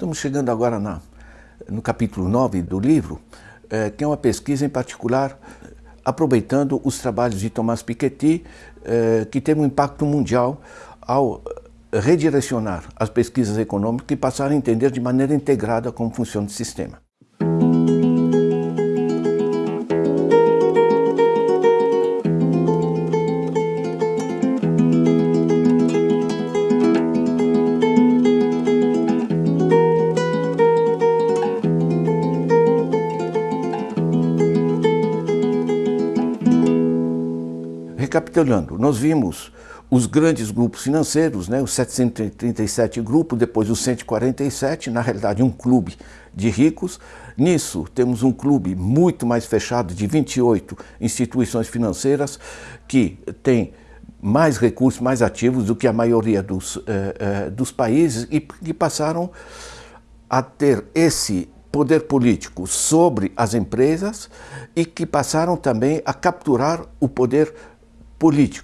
Estamos chegando agora na, no capítulo 9 do livro, é, que é uma pesquisa em particular aproveitando os trabalhos de Thomas Piketty, é, que teve um impacto mundial ao redirecionar as pesquisas econômicas e passar a entender de maneira integrada como funciona o sistema. Recapitulando, nós vimos os grandes grupos financeiros, né, os 737 grupos, depois os 147, na realidade um clube de ricos. Nisso temos um clube muito mais fechado de 28 instituições financeiras que tem mais recursos, mais ativos do que a maioria dos, eh, eh, dos países e que passaram a ter esse poder político sobre as empresas e que passaram também a capturar o poder político,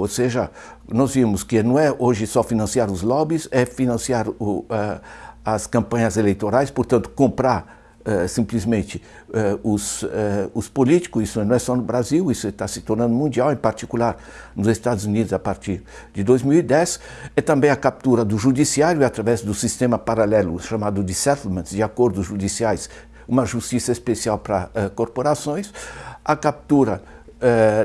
ou seja, nós vimos que não é hoje só financiar os lobbies, é financiar o, uh, as campanhas eleitorais, portanto, comprar uh, simplesmente uh, os, os políticos, isso não é só no Brasil, isso está se tornando mundial, em particular nos Estados Unidos a partir de 2010, é também a captura do judiciário através do sistema paralelo chamado de settlements, de acordos judiciais, uma justiça especial para corporações, a captura uh,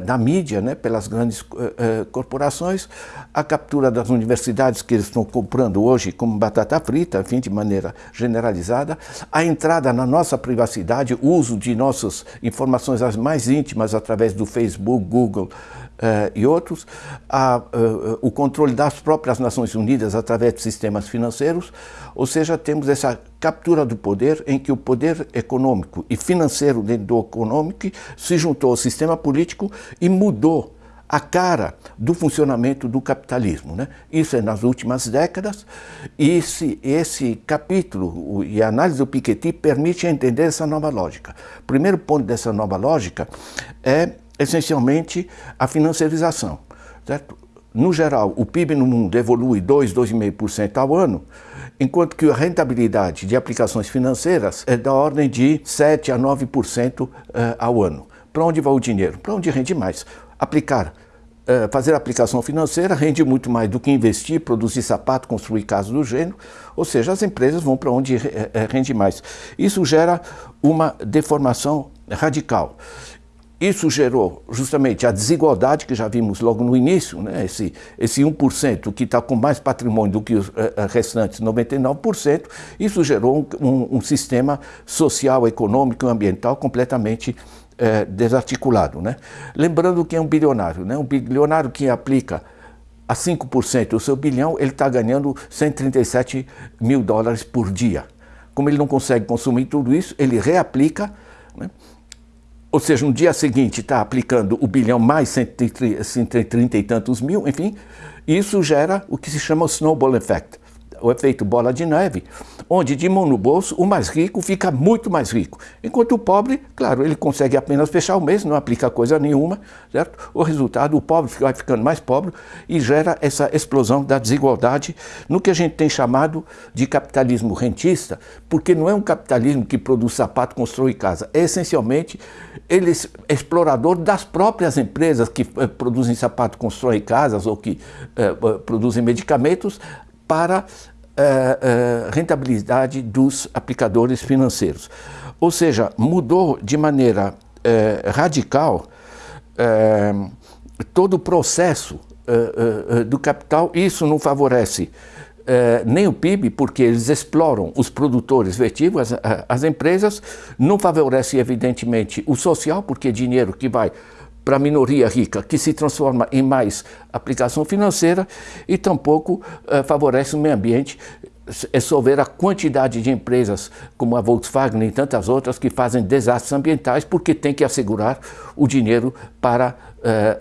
da mídia, né, pelas grandes uh, uh, corporações, a captura das universidades que eles estão comprando hoje como batata frita, enfim, de maneira generalizada, a entrada na nossa privacidade, o uso de nossas informações as mais íntimas através do Facebook, Google, e outros, a, uh, o controle das próprias Nações Unidas através de sistemas financeiros, ou seja, temos essa captura do poder em que o poder econômico e financeiro dentro do econômico se juntou ao sistema político e mudou a cara do funcionamento do capitalismo. Né? Isso é nas últimas décadas e esse, esse capítulo e a análise do Piketty permite entender essa nova lógica. O primeiro ponto dessa nova lógica é essencialmente a financiarização. Certo? No geral, o PIB no mundo evolui 2, 2,5% ao ano, enquanto que a rentabilidade de aplicações financeiras é da ordem de 7 a 9% eh, ao ano. Para onde vai o dinheiro? Para onde rende mais? Aplicar eh, fazer aplicação financeira rende muito mais do que investir, produzir sapato, construir casa do gênero, ou seja, as empresas vão para onde eh, rende mais. Isso gera uma deformação radical. Isso gerou justamente a desigualdade que já vimos logo no início, né? esse, esse 1% que está com mais patrimônio do que os uh, restantes 99%, isso gerou um, um, sistema social, econômico e ambiental completamente uh, desarticulado. Né? Lembrando que é um bilionário, né? um bilionário que aplica a 5% do seu bilhão, ele está ganhando 137 mil dólares por dia. Como ele não consegue consumir tudo isso, ele reaplica né? Ou seja, no dia seguinte está aplicando o bilhão mais 130 e tantos mil, enfim, isso gera o que se chama o snowball effect o efeito bola de neve, onde de mão no bolso o mais rico fica muito mais rico, enquanto o pobre, claro, ele consegue apenas fechar o mês, não aplica coisa nenhuma, certo? O resultado, o pobre vai ficando mais pobre e gera essa explosão da desigualdade no que a gente tem chamado de capitalismo rentista, porque não é um capitalismo que produz sapato, constrói casa, é essencialmente ele é explorador das próprias empresas que eh, produzem sapato, constroem casas ou que eh, eh, produzem medicamentos para uh, rentabilidade dos aplicadores financeiros. Ou seja, mudou de maneira uh, radical todo o processo do capital. Isso não favorece nem o PIB, porque eles exploram os produtores vertigos, as, as empresas, não favorece evidentemente o social, porque é dinheiro que vai para a minoria rica, que se transforma em mais aplicação financeira e tampouco uh, favorece o meio ambiente, é só ver a quantidade de empresas como a Volkswagen e tantas outras que fazem desastres ambientais porque tem que assegurar o dinheiro para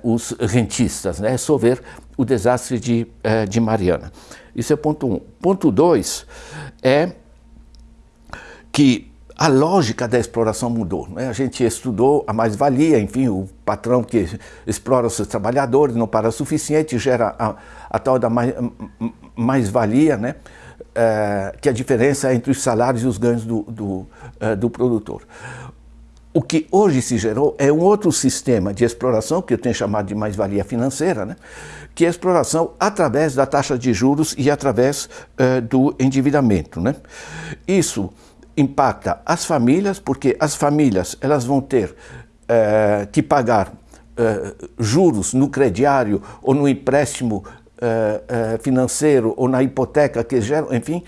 uh, os rentistas. Né? É só ver o desastre de, de Mariana. Isso é ponto um. Ponto dois é que a lógica da exploração mudou. Né? A gente estudou a mais-valia, enfim, o patrão que explora os seus trabalhadores não para o suficiente, gera a, a tal da mais-valia, né? é, que a diferença é entre os salários e os ganhos do, do, é, do produtor. O que hoje se gerou é um outro sistema de exploração, que eu tenho chamado de mais-valia financeira, né? que é a exploração através da taxa de juros e através uh, do endividamento. Né? Isso impacta as famílias, porque as famílias elas vão ter uh, que pagar uh, juros no crediário ou no empréstimo financeiro ou na hipoteca que geram, enfim,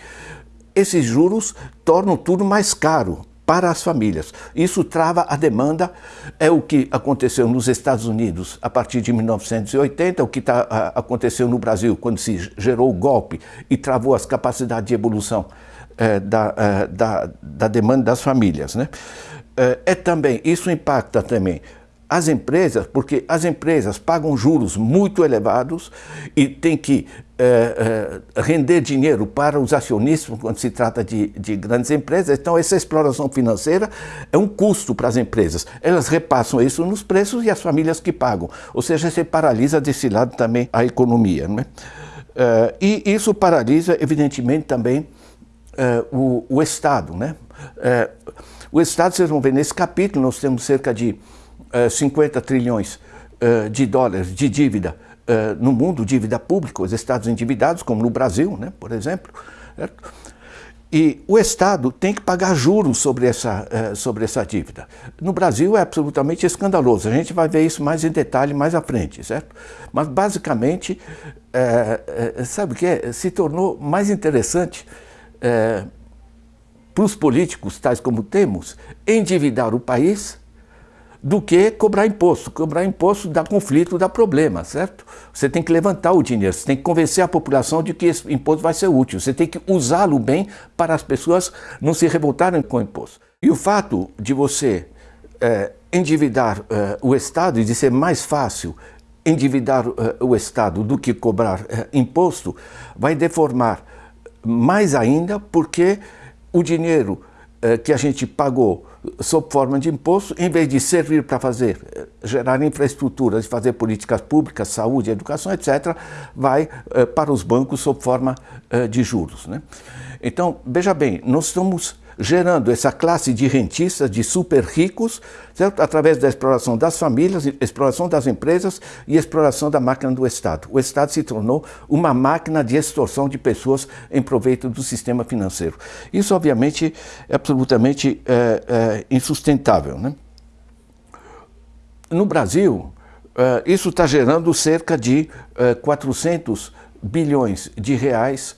esses juros tornam tudo mais caro para as famílias. Isso trava a demanda, é o que aconteceu nos Estados Unidos a partir de 1980, o que tá, aconteceu no Brasil quando se gerou o golpe e travou as capacidades de evolução é, da, é, da, da, demanda das famílias. Né? É, é também, isso impacta também as empresas, porque as empresas pagam juros muito elevados e têm que é, é, render dinheiro para os acionistas quando se trata de, de, grandes empresas. Então, essa exploração financeira é um custo para as empresas. Elas repassam isso nos preços e as famílias que pagam. Ou seja, você paralisa desse lado também a economia. Né? É, e isso paralisa, evidentemente, também o, o, Estado. Né? o Estado, vocês vão ver, nesse capítulo nós temos cerca de 50 trilhões de dólares de dívida uh, no mundo, dívida pública, os estados endividados, como no Brasil, né, por exemplo. Certo? E o Estado tem que pagar juros sobre essa, uh, sobre essa dívida. No Brasil é absolutamente escandaloso. A gente vai ver isso mais em detalhe mais à frente, certo? Mas basicamente, uh, sabe o que é? Se tornou mais interessante para os políticos, tais como temos, endividar o país do que cobrar imposto. Cobrar imposto dá conflito, dá problema, certo? Você tem que levantar o dinheiro, você tem que convencer a população de que esse imposto vai ser útil, você tem que usá-lo bem para as pessoas não se revoltarem com o imposto. E o fato de você é, endividar é, o Estado e de ser mais fácil endividar é, o Estado do que cobrar é, imposto, vai deformar mais ainda porque o dinheiro é, que a gente pagou sob forma de imposto, em vez de servir para fazer, eh, gerar infraestruturas, fazer políticas públicas, saúde, educação, etc., vai eh, para os bancos sob forma eh, de juros. Né? Então, veja bem, nós estamos gerando essa classe de rentistas, de super ricos, certo? através da exploração das famílias, exploração das empresas e exploração da máquina do Estado. O Estado se tornou uma máquina de extorsão de pessoas em proveito do sistema financeiro. Isso, obviamente, é absolutamente é, é, insustentável. Né? No Brasil, é, isso está gerando cerca de 400 bilhões de reais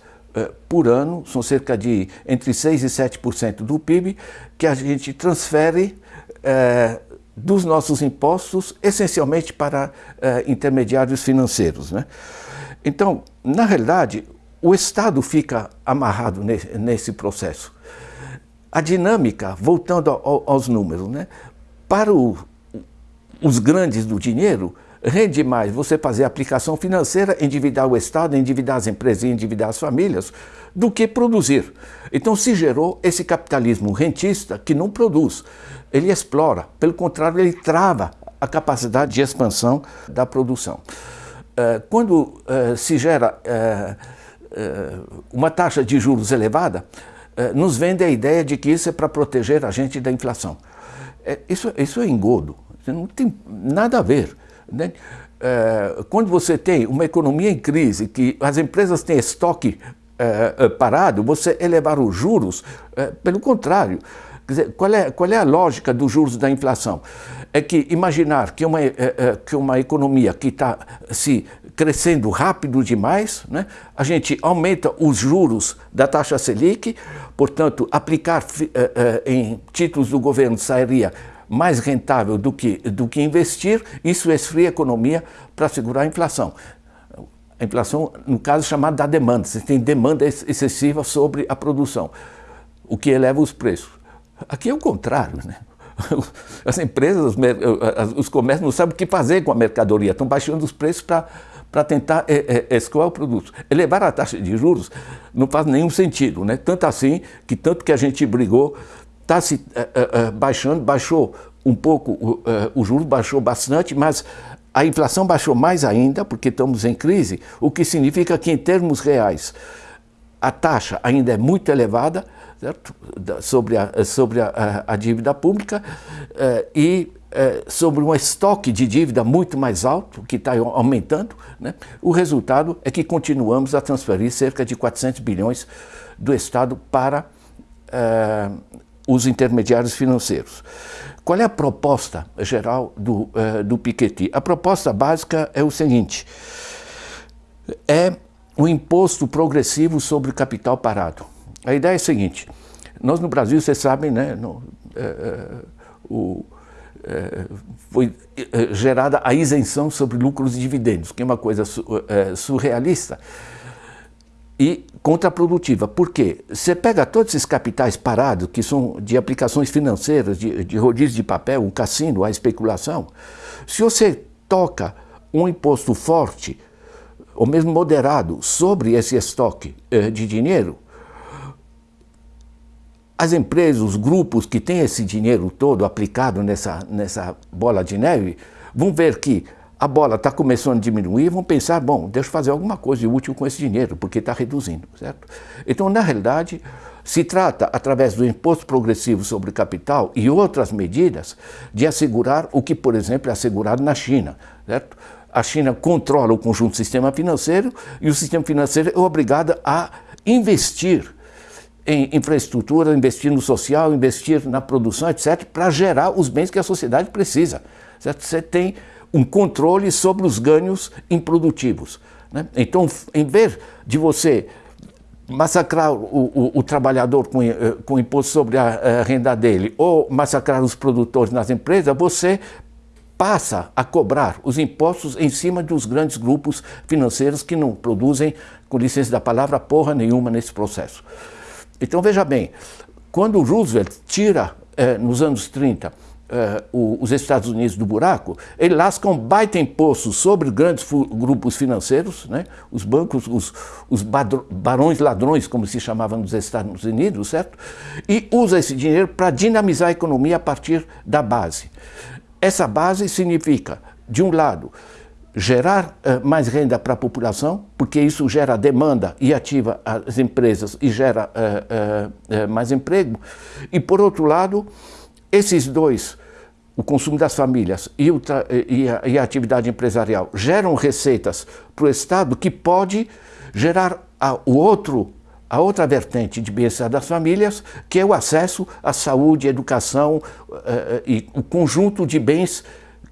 por ano, são cerca de entre 6% e 7% do PIB, que a gente transfere eh, dos nossos impostos essencialmente para eh, intermediários financeiros. Né? Então, na realidade, o Estado fica amarrado nesse, nesse processo. A dinâmica, voltando ao, aos números, né? para o, os grandes do dinheiro, rende mais você fazer aplicação financeira, endividar o Estado, endividar as empresas e endividar as famílias, do que produzir. Então se gerou esse capitalismo rentista que não produz, ele explora, pelo contrário, ele trava a capacidade de expansão da produção. Eh, quando eh, se gera eh, uma taxa de juros elevada, nos vende a ideia de que isso é para proteger a gente da inflação. Isso, isso é engodo, não tem nada a ver. Né? É, quando você tem uma economia em crise, que as empresas têm estoque é, é parado, você elevar os juros, é, pelo contrário. Dizer, qual, é, qual é a lógica dos juros da inflação? É que imaginar que uma, é, é, que uma economia que está se crescendo rápido demais, né, a gente aumenta os juros da taxa Selic, portanto, aplicar em títulos do governo sairia mais rentável do que, do que investir, isso esfria a economia para segurar a inflação. A inflação, no caso, é chamada da demanda. Você tem demanda excessiva sobre a produção, o que eleva os preços. Aqui é o contrário, né? As empresas, os comércios não sabem o que fazer com a mercadoria, estão baixando os preços para para tentar é, escoar o produto. Elevar a taxa de juros não faz nenhum sentido, né? Tanto assim que tanto que a gente brigou está se uh, uh, baixando, baixou um pouco uh, o juro, baixou bastante, mas a inflação baixou mais ainda, porque estamos em crise, o que significa que em termos reais, a taxa ainda é muito elevada certo? sobre, a, sobre a, a, dívida pública e sobre um estoque de dívida muito mais alto, que está aumentando, né? o resultado é que continuamos a transferir cerca de 400 bilhões do Estado para eh, os intermediários financeiros. Qual é a proposta geral do, do Piketty? A proposta básica é o seguinte, é o imposto progressivo sobre capital parado. A ideia é a seguinte, nós no Brasil, vocês sabem, né, no, é, é, o, foi gerada a isenção sobre lucros e dividendos, que é uma coisa su, surrealista e contraprodutiva. Por quê? Você pega todos esses capitais parados, que são de aplicações financeiras, de, de rodízio de papel, o cassino, a especulação, se você toca um imposto forte ou mesmo moderado, sobre esse estoque eh, de dinheiro, as empresas, os grupos que têm esse dinheiro todo aplicado nessa, nessa bola de neve, vão ver que a bola está começando a diminuir, vão pensar, bom, deixa eu fazer alguma coisa útil com esse dinheiro, porque está reduzindo, certo? Então, na realidade, se trata, através do imposto progressivo sobre capital e outras medidas, de assegurar o que, por exemplo, é assegurado na China, certo? a China controla o conjunto do sistema financeiro e o sistema financeiro é obrigado a investir em infraestrutura, investir no social, investir na produção, etc., para gerar os bens que a sociedade precisa. Certo? Você tem um controle sobre os ganhos improdutivos. Né? Então, em vez de você massacrar o, o, o trabalhador com, eh, com imposto sobre a, a renda dele ou massacrar os produtores nas empresas, você passa a cobrar os impostos em cima dos grandes grupos financeiros que não produzem, com licença da palavra, porra nenhuma nesse processo. Então veja bem, quando Roosevelt tira, eh, nos anos 30, eh, os Estados Unidos do buraco, ele lasca um baita imposto sobre grandes grupos financeiros, né? os bancos, os, os barões ladrões, como se chamavam nos Estados Unidos, certo? E usa esse dinheiro para dinamizar a economia a partir da base. Essa base significa, de um lado, gerar uh, mais renda para a população, porque isso gera demanda e ativa as empresas e gera uh, uh, mais emprego. E, por outro lado, esses dois, o consumo das famílias e, o e, a, e a, atividade empresarial, geram receitas para o Estado que pode gerar a, o outro a outra vertente de bem-estar das famílias, que é o acesso à saúde, educação uh, e o conjunto de bens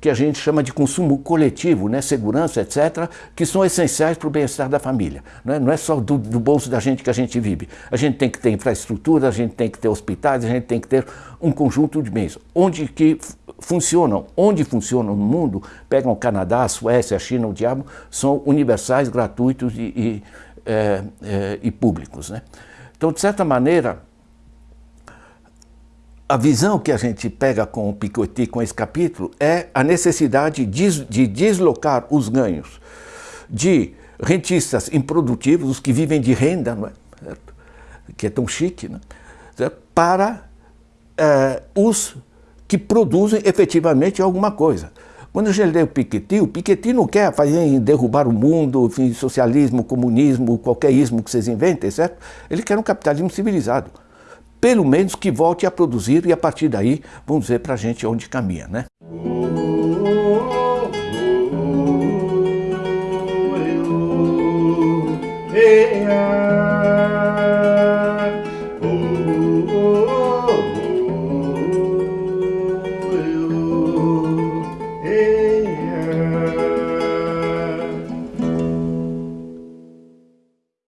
que a gente chama de consumo coletivo, né, segurança, etc., que são essenciais para o bem-estar da família. Não é, não é só do, do, bolso da gente que a gente vive. A gente tem que ter infraestrutura, a gente tem que ter hospitais, a gente tem que ter um conjunto de bens. Onde que funcionam, onde funcionam no mundo, pegam o Canadá, a Suécia, a China, o diabo, são universais, gratuitos e, e é, é, e públicos. Né? Então, de certa maneira, a visão que a gente pega com o Piketty, com esse capítulo, é a necessidade de, de deslocar os ganhos de rentistas improdutivos, os que vivem de renda, é? Que é tão chique, né? para é, os que produzem efetivamente alguma coisa. Quando eu lê o Piketty, o Piketty não quer fazer derrubar o mundo, enfim, socialismo, comunismo, qualquer ismo que vocês inventem, certo? Ele quer um capitalismo civilizado pelo menos que volte a produzir e a partir daí vamos dizer para a gente onde caminha, né? Yeah.